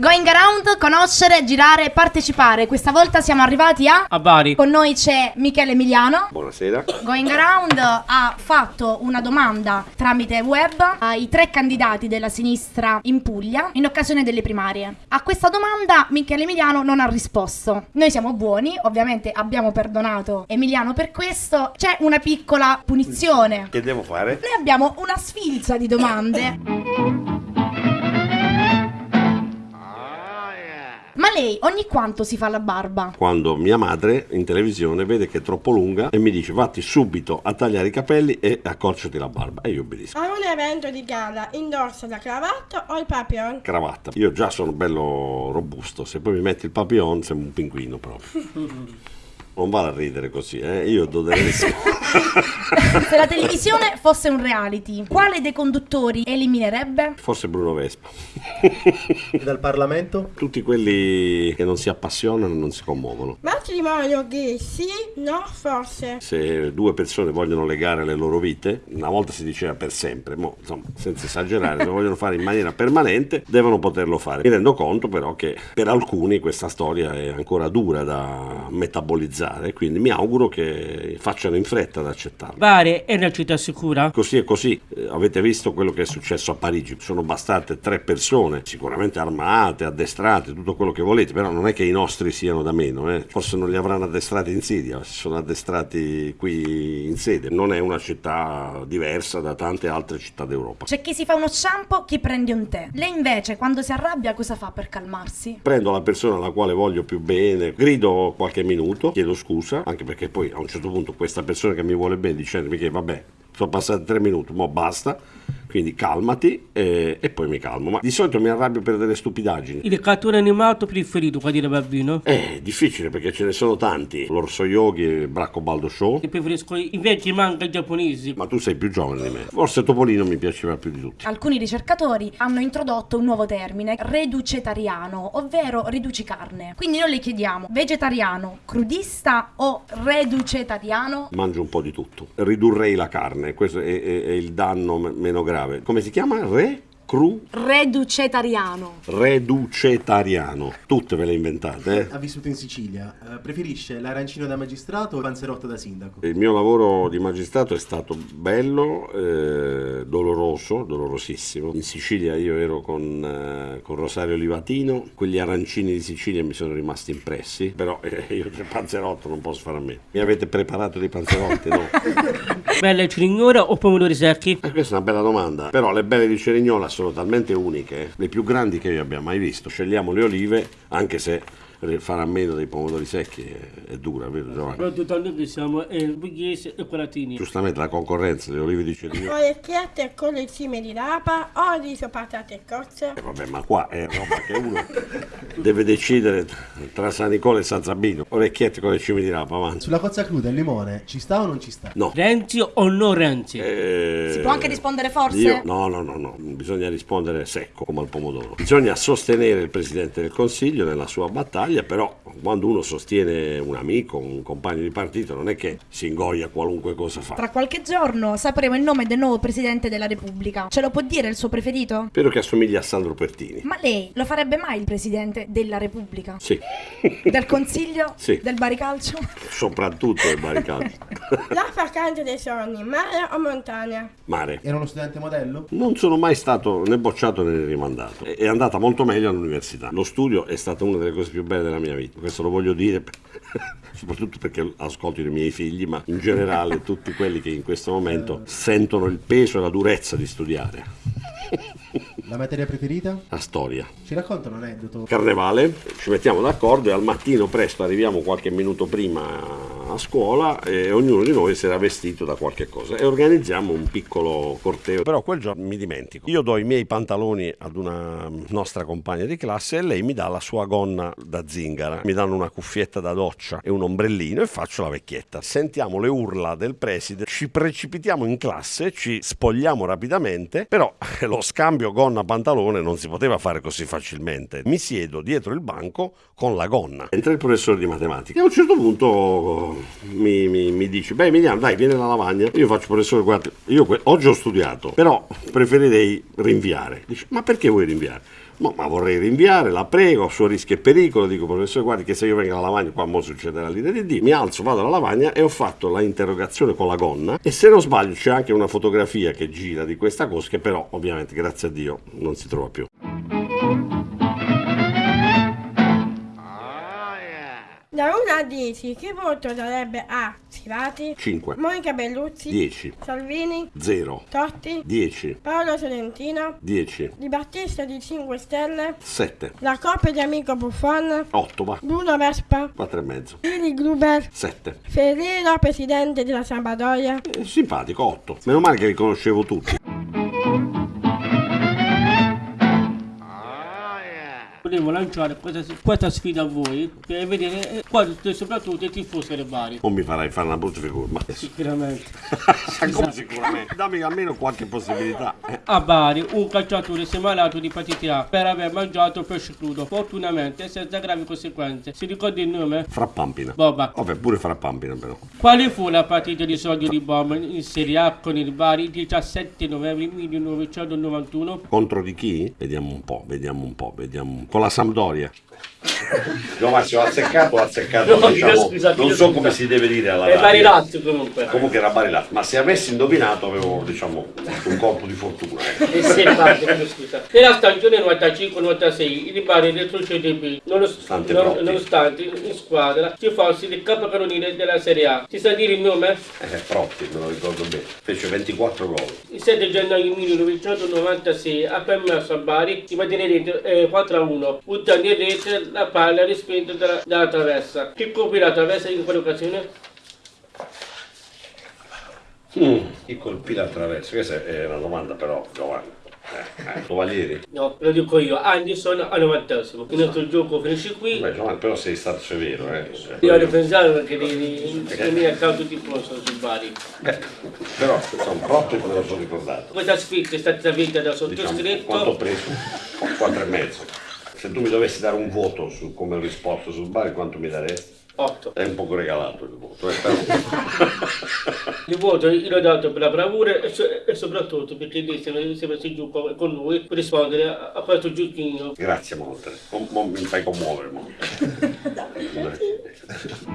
Going around, conoscere, girare, partecipare. Questa volta siamo arrivati a... A Bari. Con noi c'è Michele Emiliano. Buonasera. Going Around ha fatto una domanda tramite web ai tre candidati della sinistra in Puglia in occasione delle primarie. A questa domanda Michele Emiliano non ha risposto. Noi siamo buoni, ovviamente abbiamo perdonato Emiliano per questo. C'è una piccola punizione. Che devo fare? Noi abbiamo una sfilza di domande. Lei ogni quanto si fa la barba? Quando mia madre in televisione vede che è troppo lunga e mi dice vatti subito a tagliare i capelli e accorciati la barba. E io obbedisco. A un evento di gala indossa la cravatta o il papillon? Cravatta. Io già sono bello robusto, se poi mi metti il papillon sembra un pinguino proprio. Non vale a ridere così, eh? Io do delle risposte. Se la televisione fosse un reality, quale dei conduttori eliminerebbe? Forse Bruno Vespa. Dal Parlamento? Tutti quelli che non si appassionano non si commuovono. Matrimonio gay sì, no, forse. Se due persone vogliono legare le loro vite, una volta si diceva per sempre, mo, insomma, senza esagerare, se lo vogliono fare in maniera permanente, devono poterlo fare. Mi rendo conto però che per alcuni questa storia è ancora dura da metabolizzare, quindi mi auguro che facciano in fretta ad accettarlo. Bari è una città sicura? Così è così. Eh, avete visto quello che è successo a Parigi? Sono bastate tre persone, sicuramente armate, addestrate, tutto quello che volete, però non è che i nostri siano da meno. eh. Forse non li avranno addestrati in Siria, si sono addestrati qui in sede. Non è una città diversa da tante altre città d'Europa. C'è chi si fa uno shampoo, chi prende un tè. Lei invece, quando si arrabbia, cosa fa per calmarsi? Prendo la persona alla quale voglio più bene, grido qualche minuto, chiedo scusa, anche perché poi a un certo punto questa persona che mi vuole bene dicendomi che vabbè, sono passati tre minuti, mo basta, quindi calmati e, e poi mi calmo. Ma di solito mi arrabbio per delle stupidaggini. Il cartone animato preferito quando eri bambino? È difficile perché ce ne sono tanti. L'Orso Yogi e il Bracco Baldo Show. Io preferisco i vecchi manga giapponesi. Ma tu sei più giovane di me. Forse Topolino mi piaceva più di tutti. Alcuni ricercatori hanno introdotto un nuovo termine, reducetariano, ovvero riduci carne. Quindi noi le chiediamo, vegetariano, crudista o reducetariano? Mangio un po' di tutto. Ridurrei la carne, questo è, è- è il danno meno grave. Come si chiama? Re? Cru? Reducetariano. Reducetariano. Tutte ve le inventate, eh? Ha vissuto in Sicilia. Eh, preferisce l'arancino da magistrato o il panzerotto da sindaco? Il mio lavoro di magistrato è stato bello, eh, doloroso, dolorosissimo. In Sicilia io ero con, eh, con Rosario Livatino, quegli arancini di Sicilia mi sono rimasti impressi, però eh, io del panzerotto non posso fare a me. Mi avete preparato dei panzerotti, no? Belle cirignora o pomodori secchi? Eh, questa è una bella domanda, però le belle di Cerignola sono talmente uniche, le più grandi che io abbia mai visto. Scegliamo le olive, anche se fare a meno dei pomodori secchi è, è dura, vero Giovanni? Soprattutto noi che siamo eh, pugliesi e colatini. Giustamente la concorrenza, le olive di Cerignola. Orecchiette con le cime di rapa o riso patate e cozze? Eh, vabbè, ma qua è roba che uno deve decidere tra San Nicola e San Zabino. Orecchiette con le cime di rapa, avanti. Sulla cozza cruda il limone ci sta o non ci sta? No. Renzi o non Renzi? Eh, Si può anche rispondere forse? Io, no, no, no, no, bisogna rispondere secco come al pomodoro. Bisogna sostenere il Presidente del Consiglio nella sua battaglia, però quando uno sostiene un amico, un compagno di partito, non è che si ingoia qualunque cosa fa. Tra qualche giorno sapremo il nome del nuovo presidente della Repubblica. Ce lo può dire il suo preferito? Spero che assomigli a Sandro Pertini. Ma lei lo farebbe mai il presidente della Repubblica? Sì, Del Consiglio? Sì. Del baricalcio? soprattutto il barricato. La vacanza dei sogni, mare o montagna? Mare. Era uno studente modello? Non sono mai stato né bocciato né rimandato. È andata molto meglio all'università. Lo studio è stata una delle cose più belle della mia vita. Questo lo voglio dire soprattutto perché ascolto i miei figli, ma in generale tutti quelli che in questo momento sentono il peso e la durezza di studiare. La materia preferita? La storia. Ci racconta un aneddoto? Carnevale, ci mettiamo d'accordo e al mattino presto arriviamo qualche minuto prima a scuola e ognuno di noi si era vestito da qualche cosa e organizziamo un piccolo corteo. Però quel giorno mi dimentico. Io do i miei pantaloni ad una nostra compagna di classe e lei mi dà la sua gonna da zingara. Mi danno una cuffietta da doccia e un ombrellino e faccio la vecchietta. Sentiamo le urla del preside, ci precipitiamo in classe, ci spogliamo rapidamente, però lo scambio gonna-pantalone non si poteva fare così facilmente. Mi siedo dietro il banco con la gonna. Entra il professore di matematica e a un certo punto mi, mi- mi dice, beh Emiliano dai vieni alla lavagna, io faccio professore guarda, io oggi ho studiato, però preferirei rinviare. Dice, ma perché vuoi rinviare? "No, ma vorrei rinviare, la prego, a suo rischio e pericolo, dico professore guardi che se io vengo alla lavagna qua mo succederà l'idea di Dio, mi alzo, vado alla lavagna e ho fatto la interrogazione con la gonna e se non sbaglio c'è anche una fotografia che gira di questa cosa che però ovviamente grazie a Dio non si trova più. Da 1 a 10, che voto darebbe a Sirati, 5, Monica Belluzzi, 10, Salvini, 0, Totti, 10, Paolo Sorrentino, 10, Di Battista di 5 Stelle, 7, la coppia di amico Buffon, 8 va, Bruno Vespa, 4 e mezzo, Billy Gruber, 7. Ferrero, presidente della Sabadoia, Eh, simpatico, 8. Meno male che li conoscevo tutti. Volevo lanciare questa, questa sfida a voi per vedere eh, quanto soprattutto i tifosi del Bari. Non mi farai fare una brutta figura, ma Sicuramente. come sicuramente. Dammi almeno qualche possibilità. Eh, A Bari un calciatore si è malato di epatite A per aver mangiato pesce crudo, fortunatamente senza gravi conseguenze. Si ricorda il nome? Frappampina. Boba. Vabbè, pure Frappampina però. Quale fu la partita di solito di Bomber in Serie A con il Bari il 17 novembre 1991? Contro di chi? Vediamo un po', vediamo un po', vediamo un po'. Con la Sampdoria. No, ma se ho azzeccato, ho azzeccato, No, diciamo, scusa, non so come si deve dire alla radio. Lazio comunque. Comunque era Bari Lazio, ma se avessi indovinato avevo, diciamo, un colpo di fortuna. E se parte, scusa. Nella stagione 95-96 il Bari retrocede B, Nonostante nonostante, non- nonostante in squadra ci fosse il capocannoniere della Serie A. Si sa dire il nome? Eh, Protti, me lo ricordo bene. Fece 24 gol. Il 7 gennaio 1996 ha permesso a Bari di mantenere eh, 4-1, buttando in rete la palla respinta dalla, dalla traversa. Chi colpì la traversa in quell'occasione? Chi colpì l'attraverso? Questa è una domanda però, Giovanni. Eh, eh, Tovalieri? No, lo dico io, Anderson al 90 Il nostro gioco finisce qui. Beh, Giovanni, però sei stato severo, eh. Io ho pensato che di venire a caso di posto sul Bari. Eh, però, insomma, Protti me lo sono ricordato. Questa sfida è stata vinta da Diciamo, sottoscritto. quanto ho preso? Quattro e mezzo. Se tu mi dovessi dare un voto su come ho risposto sul Bari, quanto mi daresti? 8. È un poco regalato il voto, eh, però. Il voto io l'ho dato per la bravura e, so- e soprattutto perché lei si è messo giù con, noi per rispondere a, a questo giochino. Grazie molte. Mo- mo mi fai commuovere. mo.